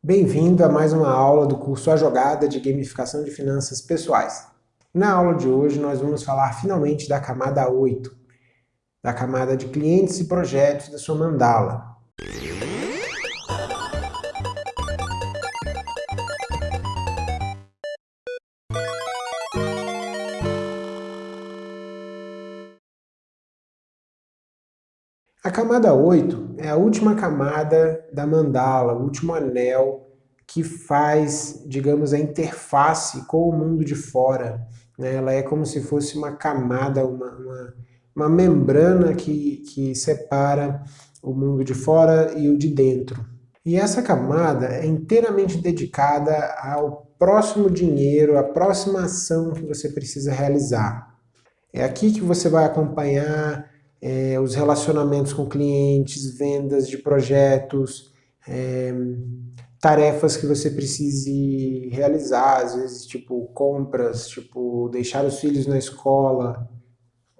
Bem-vindo a mais uma aula do curso A Jogada de Gamificação de Finanças Pessoais. Na aula de hoje nós vamos falar finalmente da camada 8, da camada de clientes e projetos da sua mandala. A camada 8 é a última camada da mandala, o último anel que faz, digamos, a interface com o mundo de fora. Né? Ela é como se fosse uma camada, uma, uma, uma membrana que, que separa o mundo de fora e o de dentro. E essa camada é inteiramente dedicada ao próximo dinheiro, à próxima ação que você precisa realizar. É aqui que você vai acompanhar é, os relacionamentos com clientes, vendas de projetos, é, tarefas que você precise realizar, às vezes tipo compras, tipo deixar os filhos na escola,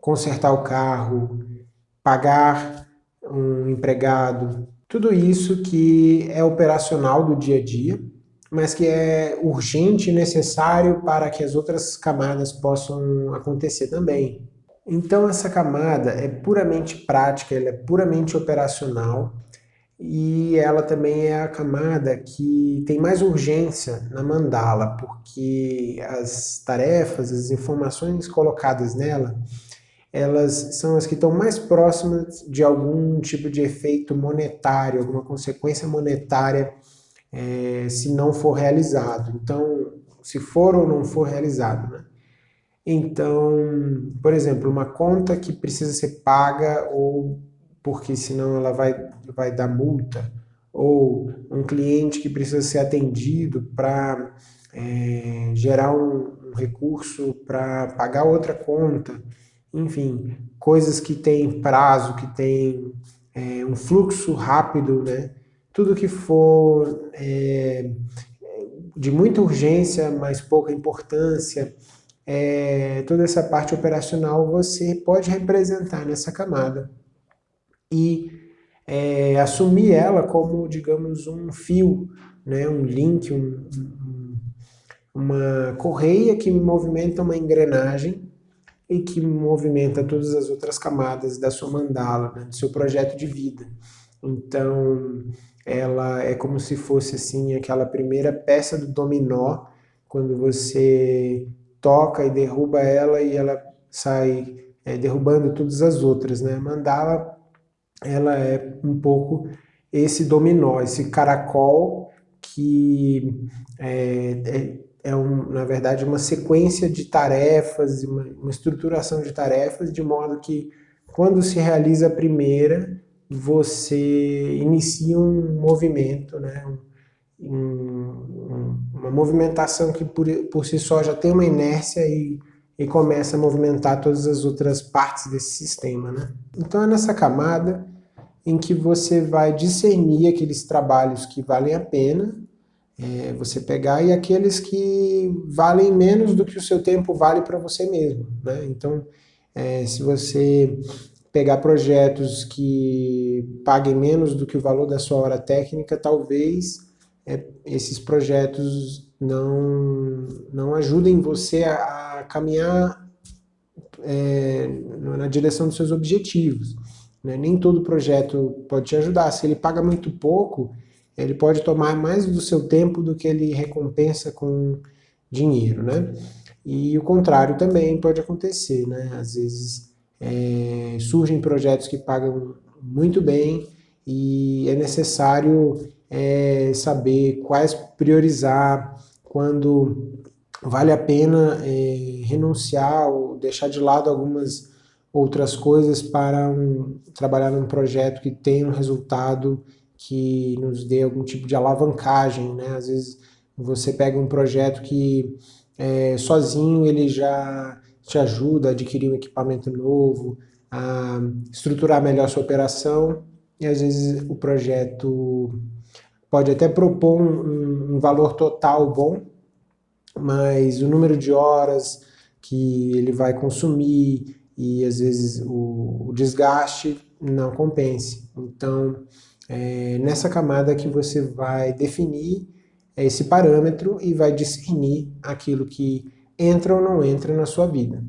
consertar o carro, pagar um empregado, tudo isso que é operacional do dia a dia, mas que é urgente e necessário para que as outras camadas possam acontecer também. Então essa camada é puramente prática, ela é puramente operacional e ela também é a camada que tem mais urgência na mandala, porque as tarefas, as informações colocadas nela, elas são as que estão mais próximas de algum tipo de efeito monetário, alguma consequência monetária é, se não for realizado. Então, se for ou não for realizado, né? Então, por exemplo, uma conta que precisa ser paga ou porque senão ela vai, vai dar multa, ou um cliente que precisa ser atendido para é, gerar um, um recurso para pagar outra conta, enfim, coisas que têm prazo, que têm é, um fluxo rápido, né? Tudo que for é, de muita urgência, mas pouca importância, é, toda essa parte operacional você pode representar nessa camada e é, assumir ela como, digamos, um fio, né, um link, um, um, uma correia que movimenta uma engrenagem e que movimenta todas as outras camadas da sua mandala, né, do seu projeto de vida. Então, ela é como se fosse assim aquela primeira peça do dominó, quando você toca e derruba ela e ela sai é, derrubando todas as outras. Né? Mandala ela é um pouco esse dominó, esse caracol que é, é, é um, na verdade uma sequência de tarefas, uma, uma estruturação de tarefas, de modo que quando se realiza a primeira, você inicia um movimento, né? um, uma movimentação que por, por si só já tem uma inércia e, e começa a movimentar todas as outras partes desse sistema. Né? Então é nessa camada em que você vai discernir aqueles trabalhos que valem a pena é, você pegar e aqueles que valem menos do que o seu tempo vale para você mesmo. Né? Então, é, se você pegar projetos que paguem menos do que o valor da sua hora técnica, talvez é, esses projetos não, não ajudem você a, a caminhar é, na direção dos seus objetivos. Né? Nem todo projeto pode te ajudar. Se ele paga muito pouco, ele pode tomar mais do seu tempo do que ele recompensa com dinheiro. Né? E o contrário também pode acontecer. Né? Às vezes é, surgem projetos que pagam muito bem e é necessário é, saber quais priorizar, quando vale a pena é, renunciar ou deixar de lado algumas outras coisas para um, trabalhar num projeto que tenha um resultado que nos dê algum tipo de alavancagem, né? Às vezes você pega um projeto que é, sozinho ele já te ajuda a adquirir um equipamento novo, a estruturar melhor a sua operação, e às vezes o projeto pode até propor um, um valor total bom, mas o número de horas que ele vai consumir e às vezes o, o desgaste não compense. Então, É nessa camada que você vai definir esse parâmetro e vai discernir aquilo que entra ou não entra na sua vida.